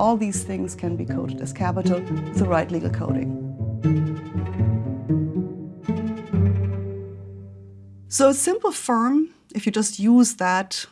All these things can be coded as capital with the right legal coding. So a simple firm, if you just use that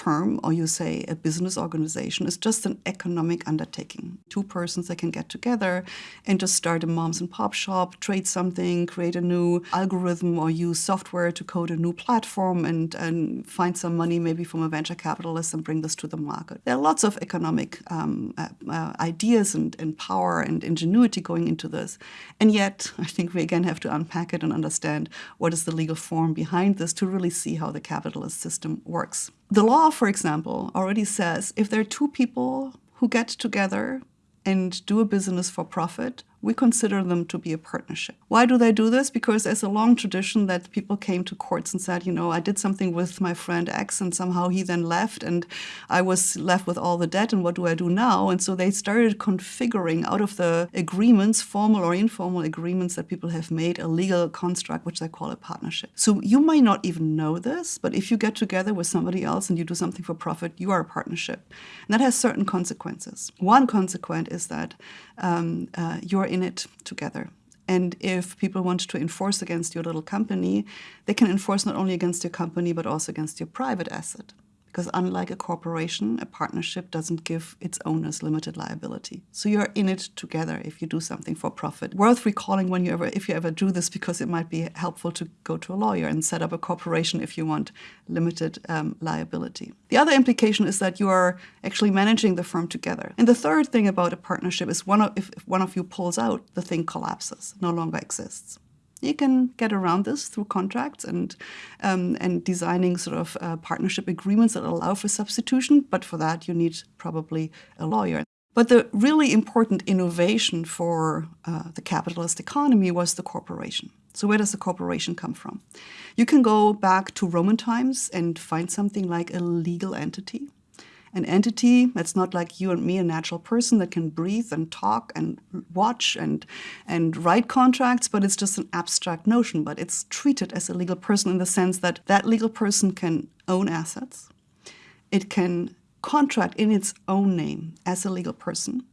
term, or you say a business organization, is just an economic undertaking. Two persons that can get together and just start a moms and pop shop, trade something, create a new algorithm, or use software to code a new platform and, and find some money maybe from a venture capitalist and bring this to the market. There are lots of economic um, uh, uh, ideas and, and power and ingenuity going into this. And yet, I think we again have to unpack it and understand what is the legal form behind this to really see how the capitalist system works. The law, for example, already says if there are two people who get together and do a business for profit, we consider them to be a partnership. Why do they do this? Because there's a long tradition that people came to courts and said, you know, I did something with my friend X and somehow he then left and I was left with all the debt and what do I do now? And so they started configuring out of the agreements, formal or informal agreements that people have made, a legal construct which they call a partnership. So you might not even know this, but if you get together with somebody else and you do something for profit, you are a partnership. And that has certain consequences. One consequence is that um, uh, you're in it together. And if people want to enforce against your little company, they can enforce not only against your company, but also against your private asset because unlike a corporation, a partnership doesn't give its owners limited liability. So you're in it together if you do something for profit. Worth recalling when you ever, if you ever do this, because it might be helpful to go to a lawyer and set up a corporation if you want limited um, liability. The other implication is that you are actually managing the firm together. And the third thing about a partnership is one of, if, if one of you pulls out, the thing collapses, no longer exists. You can get around this through contracts and, um, and designing sort of uh, partnership agreements that allow for substitution, but for that you need probably a lawyer. But the really important innovation for uh, the capitalist economy was the corporation. So where does the corporation come from? You can go back to Roman times and find something like a legal entity an entity that's not like you and me, a natural person that can breathe and talk and watch and, and write contracts, but it's just an abstract notion. But it's treated as a legal person in the sense that that legal person can own assets. It can contract in its own name as a legal person,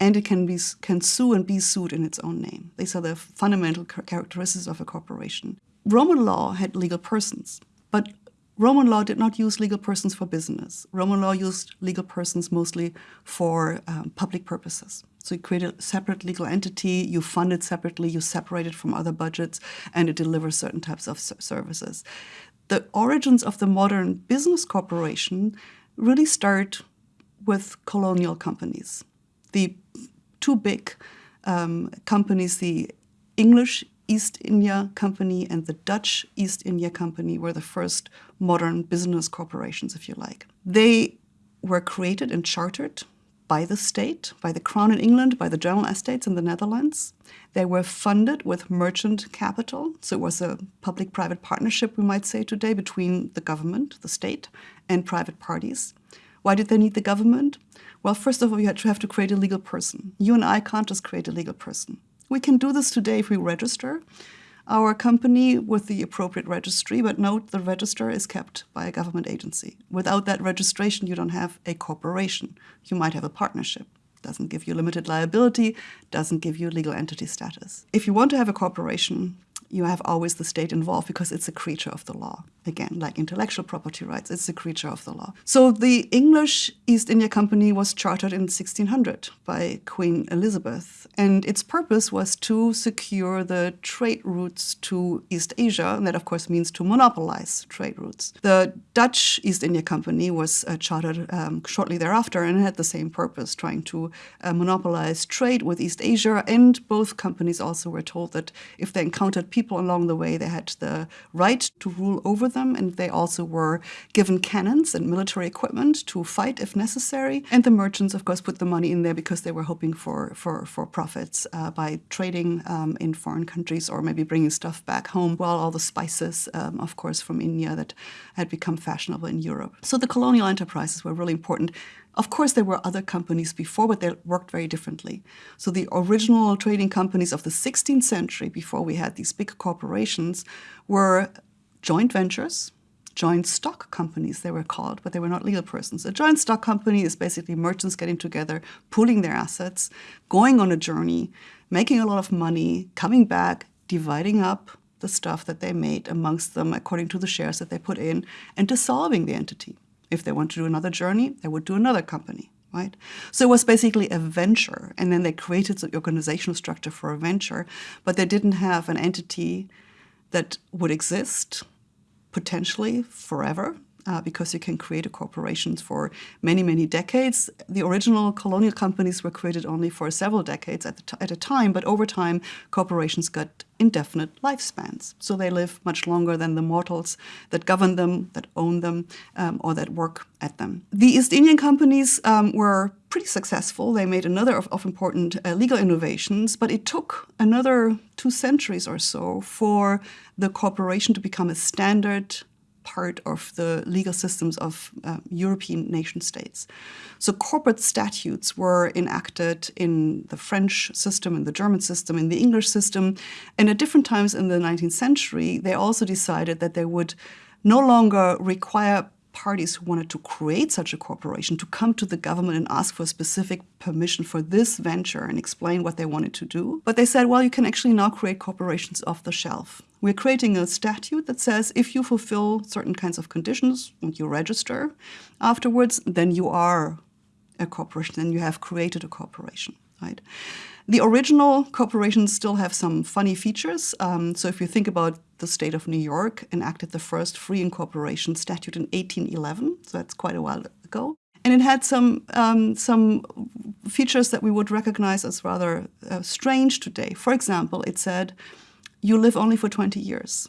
and it can, be, can sue and be sued in its own name. These are the fundamental characteristics of a corporation. Roman law had legal persons, but Roman law did not use legal persons for business. Roman law used legal persons mostly for um, public purposes. So you create a separate legal entity, you fund it separately, you separate it from other budgets, and it delivers certain types of services. The origins of the modern business corporation really start with colonial companies. The two big um, companies, the English East India Company and the Dutch East India Company were the first modern business corporations, if you like. They were created and chartered by the state, by the Crown in England, by the General Estates in the Netherlands. They were funded with merchant capital, so it was a public-private partnership, we might say today, between the government, the state, and private parties. Why did they need the government? Well, first of all, you have to create a legal person. You and I can't just create a legal person. We can do this today if we register our company with the appropriate registry, but note the register is kept by a government agency. Without that registration, you don't have a corporation. You might have a partnership. Doesn't give you limited liability, doesn't give you legal entity status. If you want to have a corporation, you have always the state involved because it's a creature of the law. Again, like intellectual property rights, it's a creature of the law. So the English East India Company was chartered in 1600 by Queen Elizabeth, and its purpose was to secure the trade routes to East Asia, and that of course means to monopolize trade routes. The Dutch East India Company was uh, chartered um, shortly thereafter and had the same purpose, trying to uh, monopolize trade with East Asia, and both companies also were told that if they encountered people people along the way. They had the right to rule over them, and they also were given cannons and military equipment to fight if necessary. And the merchants, of course, put the money in there because they were hoping for, for, for profits uh, by trading um, in foreign countries or maybe bringing stuff back home, while all the spices, um, of course, from India that had become fashionable in Europe. So the colonial enterprises were really important. Of course, there were other companies before, but they worked very differently. So the original trading companies of the 16th century, before we had these big corporations, were joint ventures joint stock companies, they were called, but they were not legal persons. A joint stock company is basically merchants getting together, pooling their assets, going on a journey, making a lot of money, coming back, dividing up the stuff that they made amongst them according to the shares that they put in, and dissolving the entity. If they want to do another journey, they would do another company right? So it was basically a venture, and then they created the organizational structure for a venture, but they didn't have an entity that would exist potentially forever. Uh, because you can create a corporations for many, many decades. The original colonial companies were created only for several decades at, at a time, but over time, corporations got indefinite lifespans. So they live much longer than the mortals that govern them, that own them, um, or that work at them. The East Indian companies um, were pretty successful. They made another of, of important uh, legal innovations, but it took another two centuries or so for the corporation to become a standard part of the legal systems of uh, European nation states. So corporate statutes were enacted in the French system, in the German system, in the English system, and at different times in the 19th century, they also decided that they would no longer require parties who wanted to create such a corporation to come to the government and ask for specific permission for this venture and explain what they wanted to do. But they said, well, you can actually now create corporations off the shelf. We're creating a statute that says if you fulfill certain kinds of conditions and you register afterwards, then you are a corporation, then you have created a corporation, right? The original corporations still have some funny features. Um, so if you think about the state of New York enacted the first free incorporation statute in 1811, so that's quite a while ago. And it had some, um, some features that we would recognize as rather uh, strange today. For example, it said, you live only for 20 years,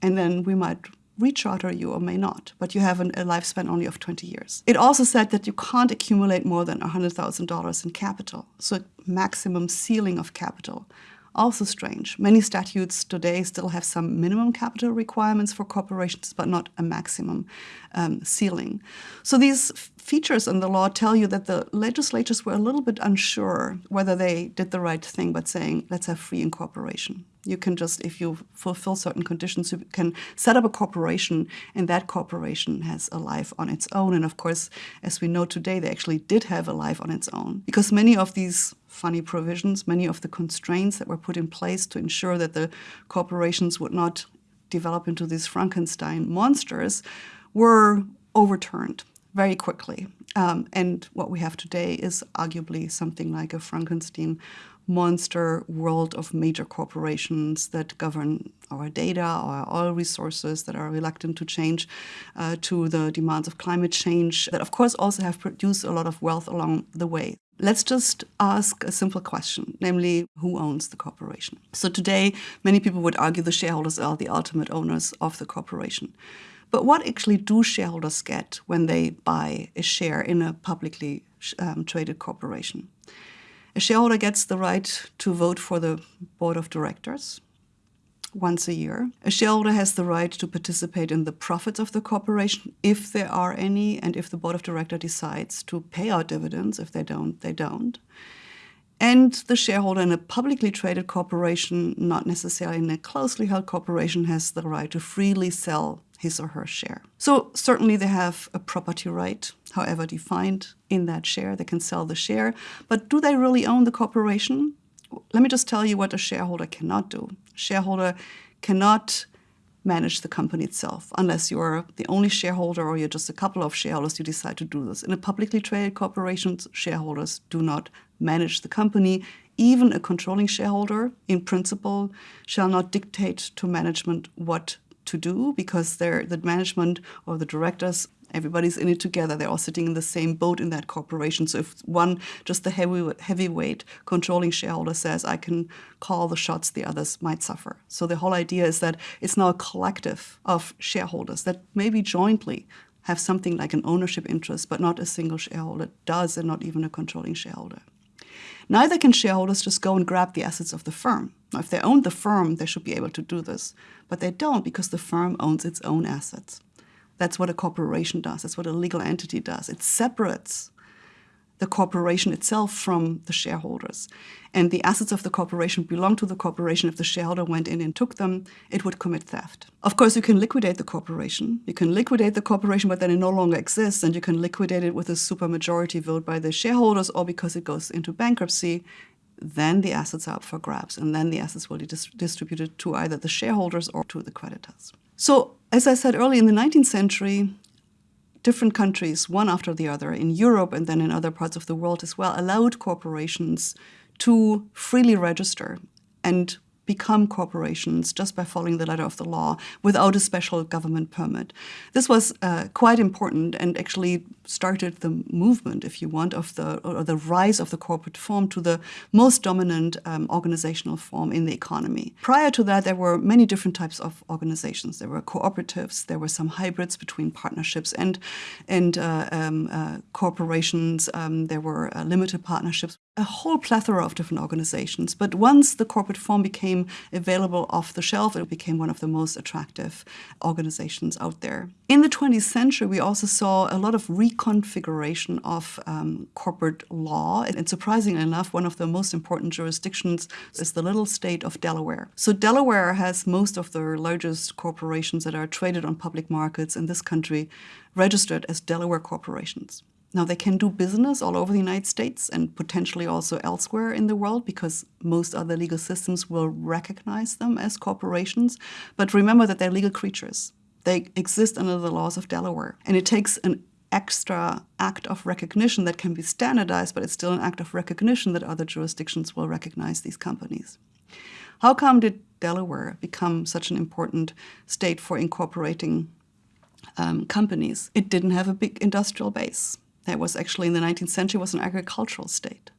and then we might recharter you or may not, but you have an, a lifespan only of 20 years. It also said that you can't accumulate more than $100,000 in capital, so maximum ceiling of capital. Also strange. Many statutes today still have some minimum capital requirements for corporations, but not a maximum um, ceiling. So these features in the law tell you that the legislatures were a little bit unsure whether they did the right thing by saying, let's have free incorporation. You can just, if you fulfill certain conditions, you can set up a corporation, and that corporation has a life on its own. And of course, as we know today, they actually did have a life on its own. Because many of these funny provisions, many of the constraints that were put in place to ensure that the corporations would not develop into these Frankenstein monsters were overturned very quickly. Um, and what we have today is arguably something like a Frankenstein monster world of major corporations that govern our data, our oil resources that are reluctant to change uh, to the demands of climate change, that of course also have produced a lot of wealth along the way. Let's just ask a simple question, namely, who owns the corporation? So today, many people would argue the shareholders are the ultimate owners of the corporation. But what actually do shareholders get when they buy a share in a publicly um, traded corporation? A shareholder gets the right to vote for the board of directors once a year. A shareholder has the right to participate in the profits of the corporation if there are any, and if the board of directors decides to pay out dividends. If they don't, they don't. And the shareholder in a publicly traded corporation, not necessarily in a closely held corporation, has the right to freely sell his or her share. So certainly they have a property right, however defined, in that share. They can sell the share. But do they really own the corporation? Let me just tell you what a shareholder cannot do. A shareholder cannot manage the company itself unless you're the only shareholder or you're just a couple of shareholders you decide to do this. In a publicly traded corporation, shareholders do not manage the company. Even a controlling shareholder, in principle, shall not dictate to management what to do because they're the management or the directors everybody's in it together. They're all sitting in the same boat in that corporation. So if one, just the heavy, heavyweight controlling shareholder says, I can call the shots, the others might suffer. So the whole idea is that it's now a collective of shareholders that maybe jointly have something like an ownership interest, but not a single shareholder does, and not even a controlling shareholder. Neither can shareholders just go and grab the assets of the firm. Now, if they own the firm, they should be able to do this. But they don't because the firm owns its own assets. That's what a corporation does. That's what a legal entity does. It separates the corporation itself from the shareholders. And the assets of the corporation belong to the corporation. If the shareholder went in and took them, it would commit theft. Of course, you can liquidate the corporation. You can liquidate the corporation, but then it no longer exists, and you can liquidate it with a supermajority vote by the shareholders or because it goes into bankruptcy. Then the assets are up for grabs, and then the assets will be dis distributed to either the shareholders or to the creditors. So, as I said earlier, in the 19th century, different countries, one after the other, in Europe and then in other parts of the world as well, allowed corporations to freely register and become corporations just by following the letter of the law without a special government permit. This was uh, quite important and actually started the movement, if you want, of the or the rise of the corporate form to the most dominant um, organizational form in the economy. Prior to that, there were many different types of organizations. There were cooperatives. There were some hybrids between partnerships and and uh, um, uh, corporations. Um, there were uh, limited partnerships a whole plethora of different organizations. But once the corporate form became available off the shelf, it became one of the most attractive organizations out there. In the 20th century, we also saw a lot of reconfiguration of um, corporate law. And surprisingly enough, one of the most important jurisdictions is the little state of Delaware. So Delaware has most of the largest corporations that are traded on public markets in this country registered as Delaware corporations. Now, they can do business all over the United States and potentially also elsewhere in the world because most other legal systems will recognize them as corporations. But remember that they're legal creatures. They exist under the laws of Delaware. And it takes an extra act of recognition that can be standardized, but it's still an act of recognition that other jurisdictions will recognize these companies. How come did Delaware become such an important state for incorporating um, companies? It didn't have a big industrial base that was actually in the 19th century was an agricultural state.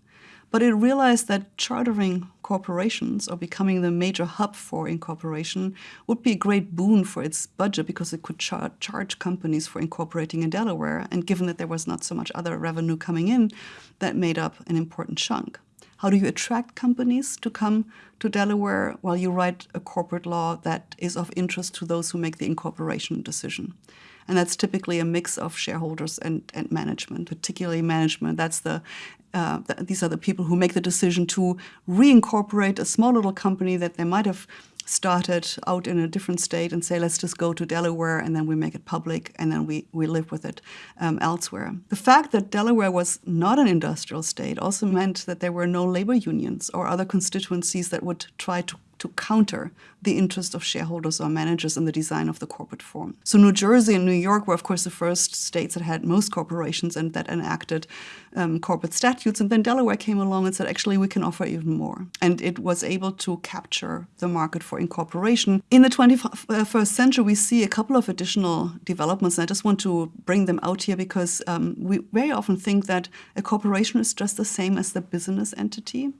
But it realized that chartering corporations or becoming the major hub for incorporation would be a great boon for its budget because it could char charge companies for incorporating in Delaware. And given that there was not so much other revenue coming in, that made up an important chunk. How do you attract companies to come to Delaware? Well, you write a corporate law that is of interest to those who make the incorporation decision. And that's typically a mix of shareholders and, and management, particularly management. That's the, uh, the, these are the people who make the decision to reincorporate a small little company that they might have started out in a different state and say, let's just go to Delaware and then we make it public and then we, we live with it um, elsewhere. The fact that Delaware was not an industrial state also meant that there were no labor unions or other constituencies that would try to to counter the interest of shareholders or managers in the design of the corporate form. So New Jersey and New York were, of course, the first states that had most corporations and that enacted um, corporate statutes. And then Delaware came along and said, actually, we can offer even more. And it was able to capture the market for incorporation. In the 21st century, we see a couple of additional developments. And I just want to bring them out here because um, we very often think that a corporation is just the same as the business entity.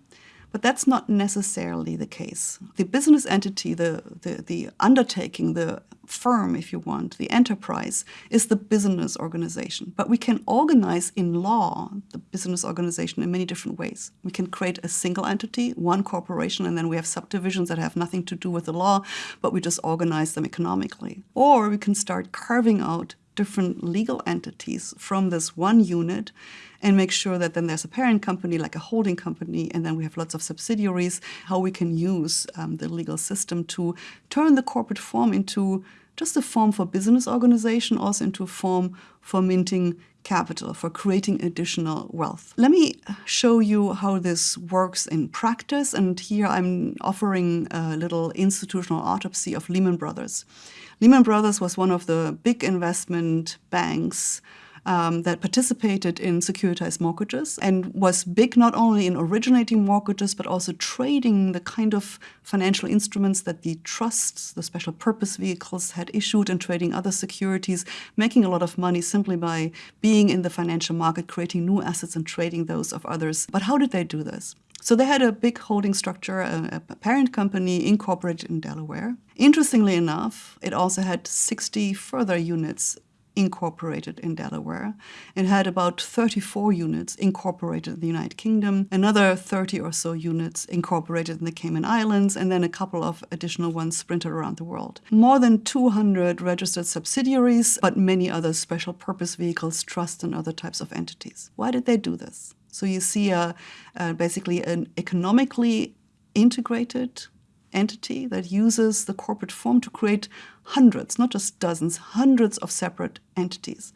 But that's not necessarily the case. The business entity, the, the, the undertaking, the firm, if you want, the enterprise, is the business organization. But we can organize in law the business organization in many different ways. We can create a single entity, one corporation, and then we have subdivisions that have nothing to do with the law, but we just organize them economically. Or we can start carving out different legal entities from this one unit and make sure that then there's a parent company like a holding company and then we have lots of subsidiaries, how we can use um, the legal system to turn the corporate form into just a form for business organization, also into a form for minting capital, for creating additional wealth. Let me show you how this works in practice. And here I'm offering a little institutional autopsy of Lehman Brothers. Lehman Brothers was one of the big investment banks um, that participated in securitized mortgages and was big not only in originating mortgages but also trading the kind of financial instruments that the trusts, the special purpose vehicles had issued and trading other securities, making a lot of money simply by being in the financial market, creating new assets and trading those of others. But how did they do this? So they had a big holding structure, a, a, parent company incorporated in Delaware. Interestingly enough, it also had 60 further units incorporated in Delaware. It had about 34 units incorporated in the United Kingdom, another 30 or so units incorporated in the Cayman Islands, and then a couple of additional ones sprinted around the world. More than 200 registered subsidiaries, but many other special purpose vehicles, trusts, and other types of entities. Why did they do this? So you see a, a basically an economically integrated entity that uses the corporate form to create hundreds, not just dozens, hundreds of separate entities.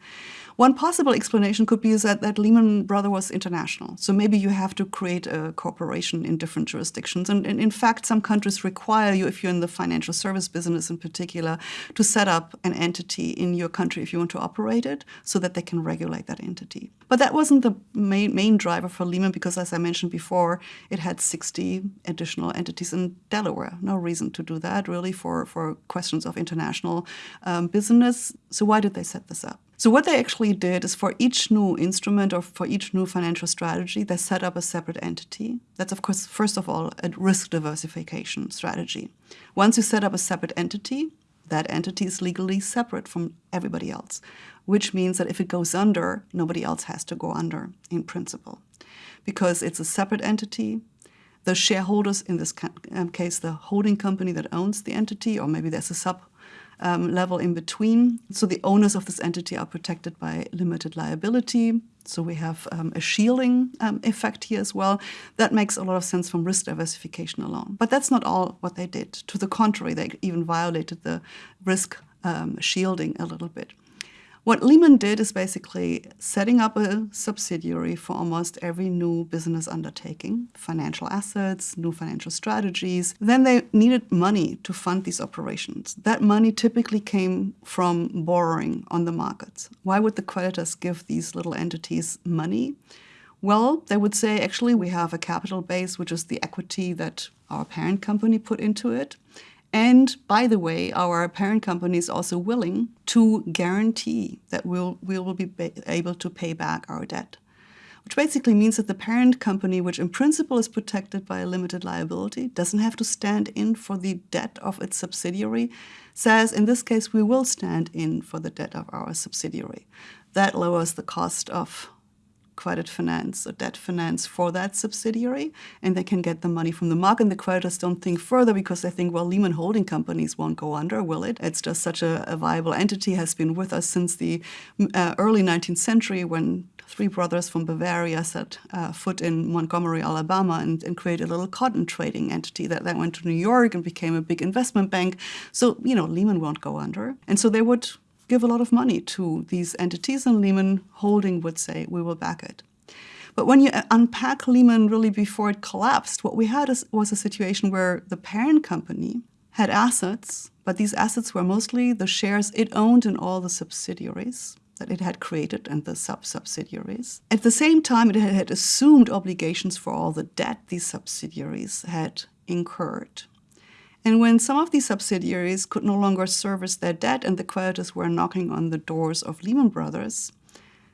One possible explanation could be that, that Lehman Brothers was international. So maybe you have to create a corporation in different jurisdictions. And, and, in fact, some countries require you, if you're in the financial service business in particular, to set up an entity in your country if you want to operate it so that they can regulate that entity. But that wasn't the main, main driver for Lehman because, as I mentioned before, it had 60 additional entities in Delaware. No reason to do that, really, for, for questions of international um, business. So why did they set this up? So what they actually did is for each new instrument or for each new financial strategy, they set up a separate entity. That's, of course, first of all, a risk diversification strategy. Once you set up a separate entity, that entity is legally separate from everybody else, which means that if it goes under, nobody else has to go under in principle. Because it's a separate entity, the shareholders, in this um, case, the holding company that owns the entity, or maybe there's a sub um, level in between. So the owners of this entity are protected by limited liability. So we have um, a shielding um, effect here as well. That makes a lot of sense from risk diversification alone. But that's not all what they did. To the contrary, they even violated the risk um, shielding a little bit. What Lehman did is basically setting up a subsidiary for almost every new business undertaking, financial assets, new financial strategies. Then they needed money to fund these operations. That money typically came from borrowing on the markets. Why would the creditors give these little entities money? Well, they would say, actually, we have a capital base, which is the equity that our parent company put into it. And by the way, our parent company is also willing to guarantee that we'll, we will be able to pay back our debt, which basically means that the parent company, which in principle is protected by a limited liability, doesn't have to stand in for the debt of its subsidiary, says in this case, we will stand in for the debt of our subsidiary. That lowers the cost of credit finance or debt finance for that subsidiary, and they can get the money from the market. And the creditors don't think further because they think, well, Lehman Holding companies won't go under, will it? It's just such a, a viable entity, has been with us since the uh, early 19th century when three brothers from Bavaria set uh, foot in Montgomery, Alabama, and, and, created a little cotton trading entity that then went to New York and became a big investment bank. So, you know, Lehman won't go under. And so they would give a lot of money to these entities, and Lehman Holding would say, we will back it. But when you uh, unpack Lehman really before it collapsed, what we had is, was a situation where the parent company had assets, but these assets were mostly the shares it owned in all the subsidiaries that it had created and the sub-subsidiaries. At the same time, it had assumed obligations for all the debt these subsidiaries had incurred. And when some of these subsidiaries could no longer service their debt and the creditors were knocking on the doors of Lehman Brothers,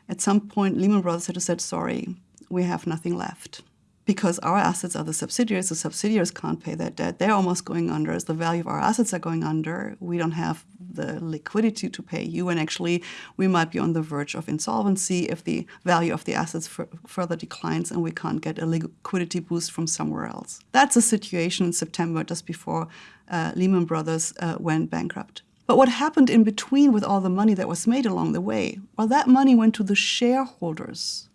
at some point Lehman Brothers had to say, sorry, we have nothing left because our assets are the subsidiaries. The subsidiaries can't pay their debt. They're almost going under. As the value of our assets are going under, we don't have the liquidity to pay you. And actually, we might be on the verge of insolvency if the value of the assets further declines and we can't get a liquidity boost from somewhere else. That's a situation in September, just before uh, Lehman Brothers uh, went bankrupt. But what happened in between with all the money that was made along the way? Well, that money went to the shareholders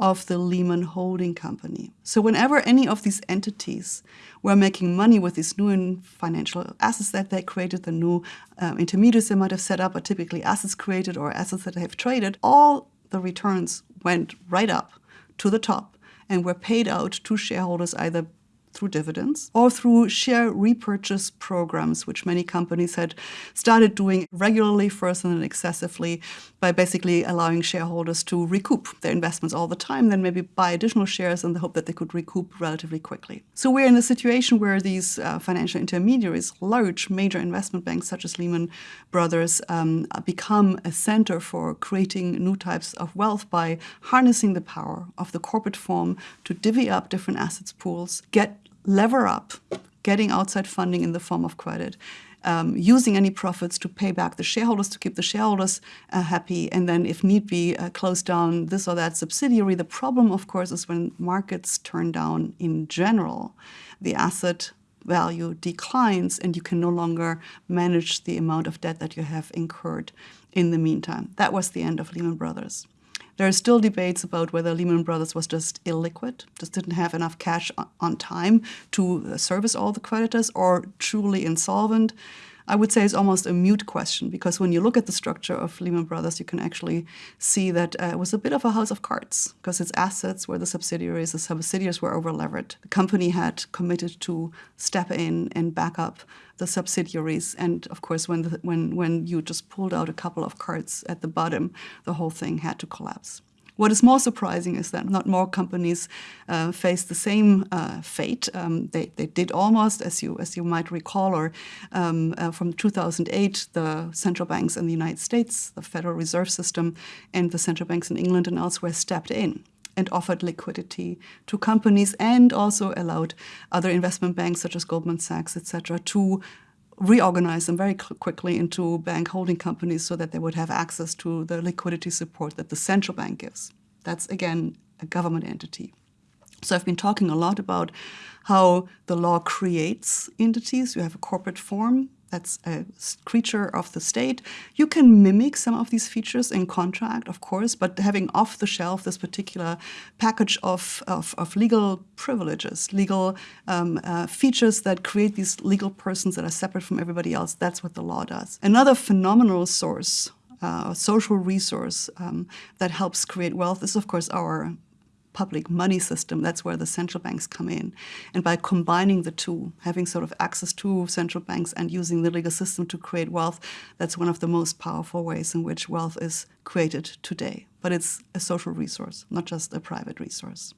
of the Lehman Holding Company. So whenever any of these entities were making money with these new financial assets that they created, the new um, intermediaries they might have set up, or typically assets created or assets that they have traded, all the returns went right up to the top and were paid out to shareholders either through dividends or through share repurchase programs, which many companies had started doing regularly first and then excessively by basically allowing shareholders to recoup their investments all the time, then maybe buy additional shares in the hope that they could recoup relatively quickly. So we're in a situation where these uh, financial intermediaries, large major investment banks such as Lehman Brothers, um, become a center for creating new types of wealth by harnessing the power of the corporate form to divvy up different assets pools, get lever up getting outside funding in the form of credit, um, using any profits to pay back the shareholders, to keep the shareholders uh, happy, and then, if need be, uh, close down this or that subsidiary. The problem, of course, is when markets turn down in general, the asset value declines and you can no longer manage the amount of debt that you have incurred in the meantime. That was the end of Lehman Brothers. There are still debates about whether Lehman Brothers was just illiquid, just didn't have enough cash on time to uh, service all the creditors, or truly insolvent. I would say is almost a mute question because when you look at the structure of Lehman Brothers, you can actually see that uh, it was a bit of a house of cards because its assets were the subsidiaries, the subsidiaries were overleveraged. The company had committed to step in and back up the subsidiaries, and of course, when the, when when you just pulled out a couple of cards at the bottom, the whole thing had to collapse. What is more surprising is that not more companies uh, face the same uh, fate. Um, they, they did almost, as you as you might recall, or um, uh, from 2008, the central banks in the United States, the Federal Reserve System, and the central banks in England and elsewhere stepped in and offered liquidity to companies and also allowed other investment banks such as Goldman Sachs, etc., to reorganize them very quickly into bank holding companies so that they would have access to the liquidity support that the central bank gives. That's, again, a government entity. So I've been talking a lot about how the law creates entities. You have a corporate form, that's a creature of the state. You can mimic some of these features in contract, of course, but having off the shelf this particular package of, of, of legal privileges, legal um, uh, features that create these legal persons that are separate from everybody else, that's what the law does. Another phenomenal source uh, social resource um, that helps create wealth is, of course, our public money system, that's where the central banks come in. And by combining the two, having sort of access to central banks and using the legal system to create wealth, that's one of the most powerful ways in which wealth is created today. But it's a social resource, not just a private resource.